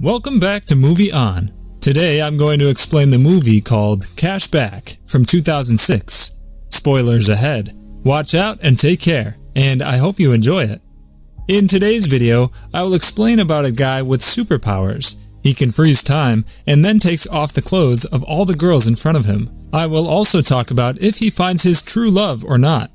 Welcome back to Movie On. Today I'm going to explain the movie called Cashback from 2006. Spoilers ahead. Watch out and take care, and I hope you enjoy it. In today's video, I will explain about a guy with superpowers. He can freeze time and then takes off the clothes of all the girls in front of him. I will also talk about if he finds his true love or not.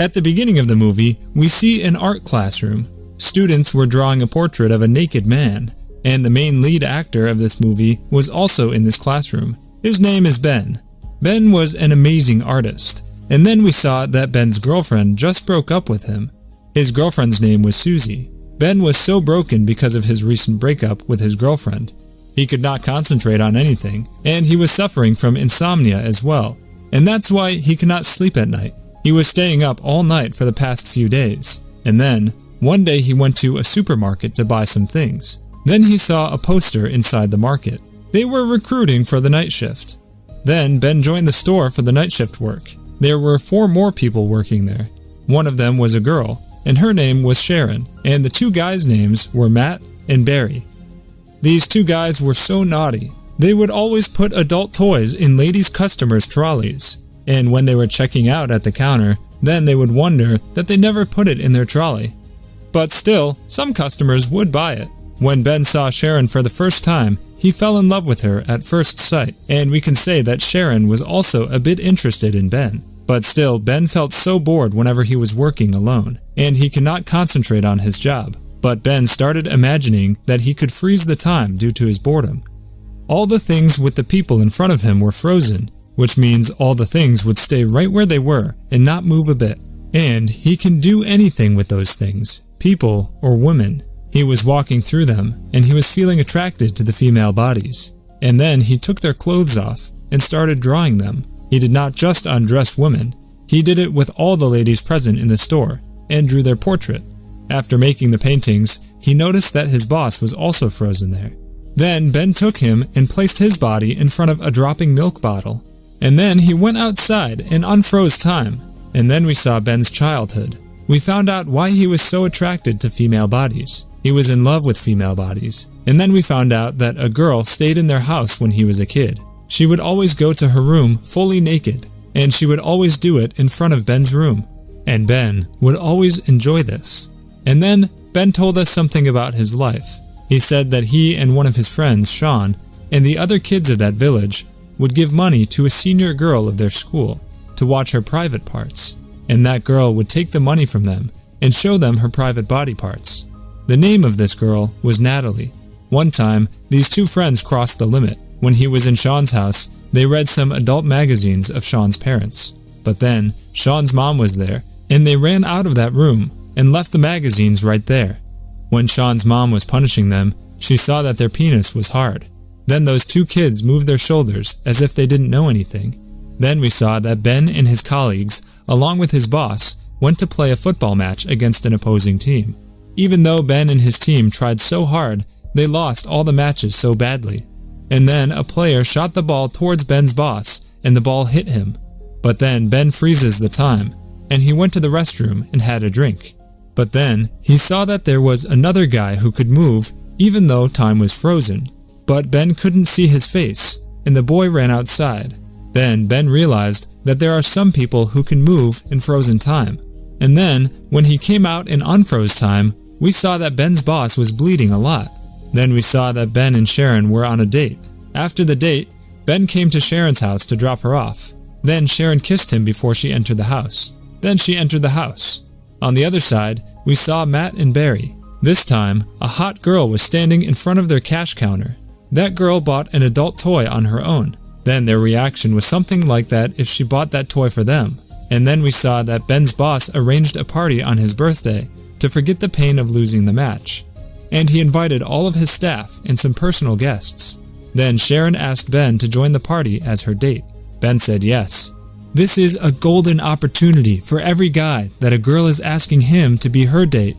At the beginning of the movie, we see an art classroom. Students were drawing a portrait of a naked man and the main lead actor of this movie was also in this classroom. His name is Ben. Ben was an amazing artist, and then we saw that Ben's girlfriend just broke up with him. His girlfriend's name was Susie. Ben was so broken because of his recent breakup with his girlfriend. He could not concentrate on anything, and he was suffering from insomnia as well, and that's why he could not sleep at night. He was staying up all night for the past few days, and then, one day he went to a supermarket to buy some things. Then he saw a poster inside the market. They were recruiting for the night shift. Then Ben joined the store for the night shift work. There were four more people working there. One of them was a girl, and her name was Sharon, and the two guys' names were Matt and Barry. These two guys were so naughty. They would always put adult toys in ladies' customers' trolleys, and when they were checking out at the counter, then they would wonder that they never put it in their trolley. But still, some customers would buy it. When Ben saw Sharon for the first time, he fell in love with her at first sight, and we can say that Sharon was also a bit interested in Ben. But still, Ben felt so bored whenever he was working alone, and he cannot concentrate on his job. But Ben started imagining that he could freeze the time due to his boredom. All the things with the people in front of him were frozen, which means all the things would stay right where they were and not move a bit. And he can do anything with those things, people or women. He was walking through them, and he was feeling attracted to the female bodies. And then he took their clothes off and started drawing them. He did not just undress women, he did it with all the ladies present in the store and drew their portrait. After making the paintings, he noticed that his boss was also frozen there. Then Ben took him and placed his body in front of a dropping milk bottle. And then he went outside and unfroze time. And then we saw Ben's childhood. We found out why he was so attracted to female bodies. He was in love with female bodies. And then we found out that a girl stayed in their house when he was a kid. She would always go to her room fully naked, and she would always do it in front of Ben's room. And Ben would always enjoy this. And then Ben told us something about his life. He said that he and one of his friends, Sean, and the other kids of that village would give money to a senior girl of their school to watch her private parts, and that girl would take the money from them and show them her private body parts. The name of this girl was Natalie. One time, these two friends crossed the limit. When he was in Sean's house, they read some adult magazines of Sean's parents. But then, Sean's mom was there, and they ran out of that room and left the magazines right there. When Sean's mom was punishing them, she saw that their penis was hard. Then those two kids moved their shoulders as if they didn't know anything. Then we saw that Ben and his colleagues, along with his boss, went to play a football match against an opposing team. Even though Ben and his team tried so hard, they lost all the matches so badly. And then a player shot the ball towards Ben's boss, and the ball hit him. But then Ben freezes the time, and he went to the restroom and had a drink. But then he saw that there was another guy who could move even though time was frozen. But Ben couldn't see his face, and the boy ran outside. Then Ben realized that there are some people who can move in frozen time. And then, when he came out in unfroze time, we saw that Ben's boss was bleeding a lot. Then we saw that Ben and Sharon were on a date. After the date, Ben came to Sharon's house to drop her off. Then Sharon kissed him before she entered the house. Then she entered the house. On the other side, we saw Matt and Barry. This time, a hot girl was standing in front of their cash counter. That girl bought an adult toy on her own. Then their reaction was something like that if she bought that toy for them. And then we saw that Ben's boss arranged a party on his birthday to forget the pain of losing the match, and he invited all of his staff and some personal guests. Then Sharon asked Ben to join the party as her date. Ben said yes. This is a golden opportunity for every guy that a girl is asking him to be her date.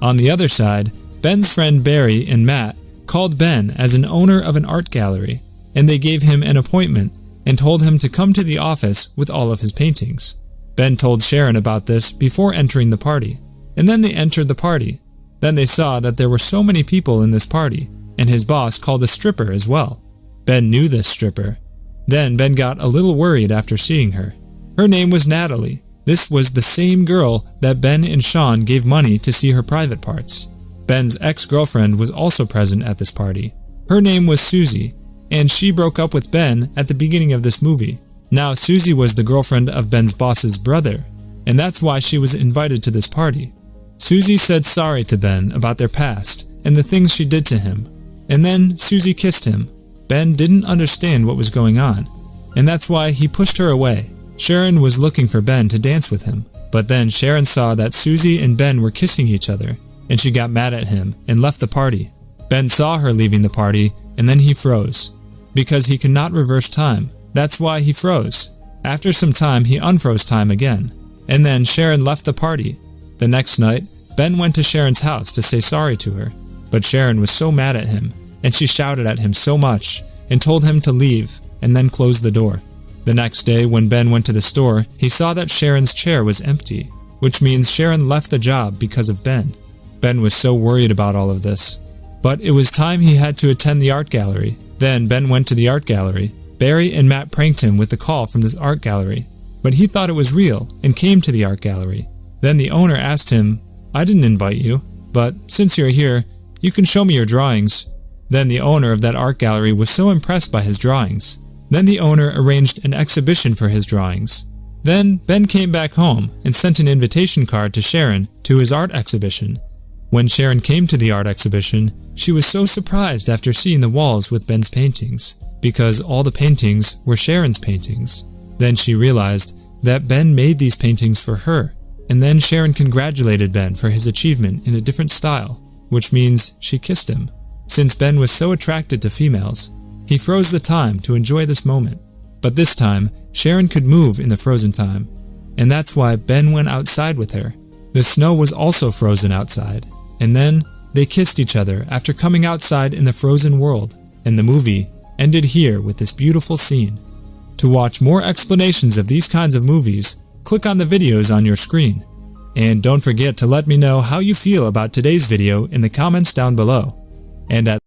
On the other side, Ben's friend Barry and Matt called Ben as an owner of an art gallery, and they gave him an appointment and told him to come to the office with all of his paintings. Ben told Sharon about this before entering the party. And then they entered the party. Then they saw that there were so many people in this party, and his boss called a stripper as well. Ben knew this stripper. Then Ben got a little worried after seeing her. Her name was Natalie. This was the same girl that Ben and Sean gave money to see her private parts. Ben's ex-girlfriend was also present at this party. Her name was Susie, and she broke up with Ben at the beginning of this movie. Now, Susie was the girlfriend of Ben's boss's brother, and that's why she was invited to this party. Susie said sorry to Ben about their past and the things she did to him, and then Susie kissed him. Ben didn't understand what was going on, and that's why he pushed her away. Sharon was looking for Ben to dance with him, but then Sharon saw that Susie and Ben were kissing each other, and she got mad at him and left the party. Ben saw her leaving the party, and then he froze. Because he could not reverse time, that's why he froze. After some time, he unfroze time again. And then Sharon left the party. The next night, Ben went to Sharon's house to say sorry to her. But Sharon was so mad at him, and she shouted at him so much, and told him to leave, and then closed the door. The next day, when Ben went to the store, he saw that Sharon's chair was empty, which means Sharon left the job because of Ben. Ben was so worried about all of this. But it was time he had to attend the art gallery. Then Ben went to the art gallery, Barry and Matt pranked him with the call from this art gallery, but he thought it was real and came to the art gallery. Then the owner asked him, I didn't invite you, but since you're here, you can show me your drawings. Then the owner of that art gallery was so impressed by his drawings. Then the owner arranged an exhibition for his drawings. Then Ben came back home and sent an invitation card to Sharon to his art exhibition. When Sharon came to the art exhibition, she was so surprised after seeing the walls with Ben's paintings because all the paintings were Sharon's paintings. Then she realized that Ben made these paintings for her, and then Sharon congratulated Ben for his achievement in a different style, which means she kissed him. Since Ben was so attracted to females, he froze the time to enjoy this moment. But this time, Sharon could move in the frozen time, and that's why Ben went outside with her. The snow was also frozen outside, and then they kissed each other after coming outside in the frozen world, and the movie ended here with this beautiful scene. To watch more explanations of these kinds of movies, click on the videos on your screen. And don't forget to let me know how you feel about today's video in the comments down below. And at